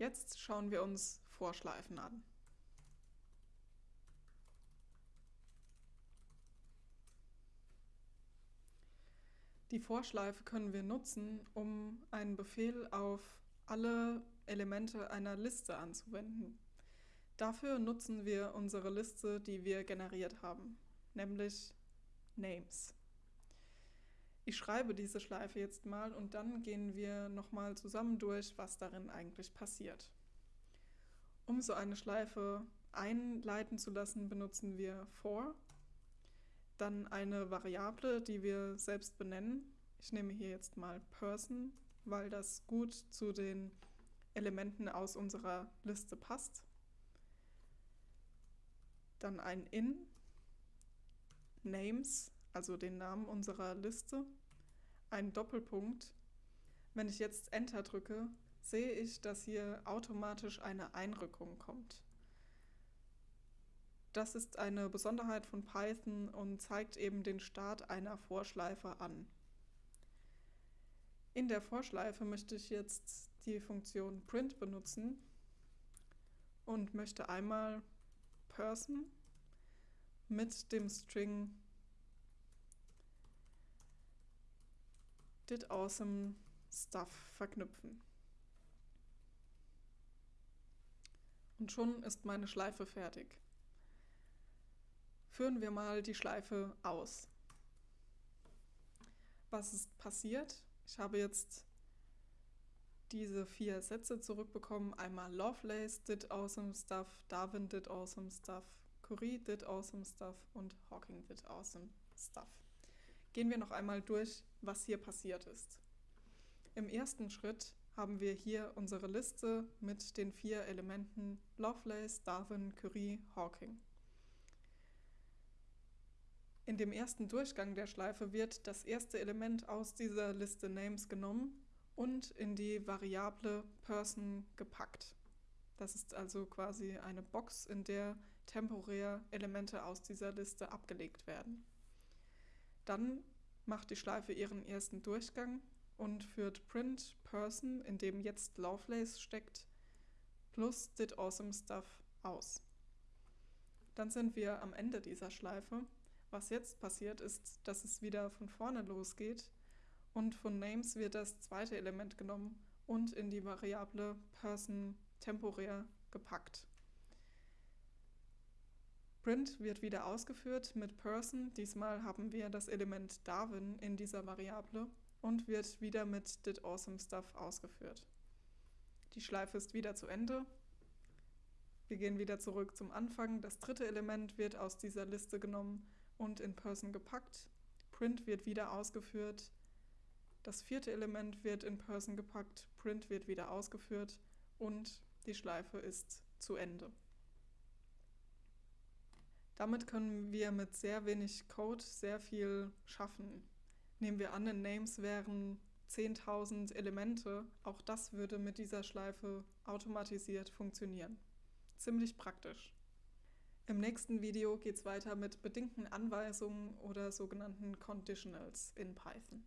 Jetzt schauen wir uns Vorschleifen an. Die Vorschleife können wir nutzen, um einen Befehl auf alle Elemente einer Liste anzuwenden. Dafür nutzen wir unsere Liste, die wir generiert haben, nämlich Names. Ich schreibe diese Schleife jetzt mal und dann gehen wir nochmal zusammen durch, was darin eigentlich passiert. Um so eine Schleife einleiten zu lassen, benutzen wir for dann eine Variable, die wir selbst benennen. Ich nehme hier jetzt mal Person, weil das gut zu den Elementen aus unserer Liste passt. Dann ein in, Names, also den Namen unserer Liste, ein Doppelpunkt. Wenn ich jetzt Enter drücke, sehe ich, dass hier automatisch eine Einrückung kommt. Das ist eine Besonderheit von Python und zeigt eben den Start einer Vorschleife an. In der Vorschleife möchte ich jetzt die Funktion print benutzen und möchte einmal person mit dem String did awesome stuff verknüpfen. Und schon ist meine Schleife fertig führen wir mal die Schleife aus. Was ist passiert? Ich habe jetzt diese vier Sätze zurückbekommen. Einmal Lovelace did awesome stuff, Darwin did awesome stuff, Curie did awesome stuff und Hawking did awesome stuff. Gehen wir noch einmal durch, was hier passiert ist. Im ersten Schritt haben wir hier unsere Liste mit den vier Elementen Lovelace, Darwin, Curie, Hawking. In dem ersten Durchgang der Schleife wird das erste Element aus dieser Liste Names genommen und in die Variable Person gepackt. Das ist also quasi eine Box, in der temporär Elemente aus dieser Liste abgelegt werden. Dann macht die Schleife ihren ersten Durchgang und führt print person, in dem jetzt Lovelace steckt, plus did awesome stuff aus. Dann sind wir am Ende dieser Schleife was jetzt passiert, ist, dass es wieder von vorne losgeht und von Names wird das zweite Element genommen und in die Variable Person temporär gepackt. Print wird wieder ausgeführt mit Person. Diesmal haben wir das Element Darwin in dieser Variable und wird wieder mit Did Awesome Stuff ausgeführt. Die Schleife ist wieder zu Ende. Wir gehen wieder zurück zum Anfang. Das dritte Element wird aus dieser Liste genommen und in Person gepackt. Print wird wieder ausgeführt. Das vierte Element wird in Person gepackt, Print wird wieder ausgeführt und die Schleife ist zu Ende. Damit können wir mit sehr wenig Code sehr viel schaffen. Nehmen wir an, in Names wären 10.000 Elemente, auch das würde mit dieser Schleife automatisiert funktionieren. Ziemlich praktisch. Im nächsten Video geht es weiter mit bedingten Anweisungen oder sogenannten Conditionals in Python.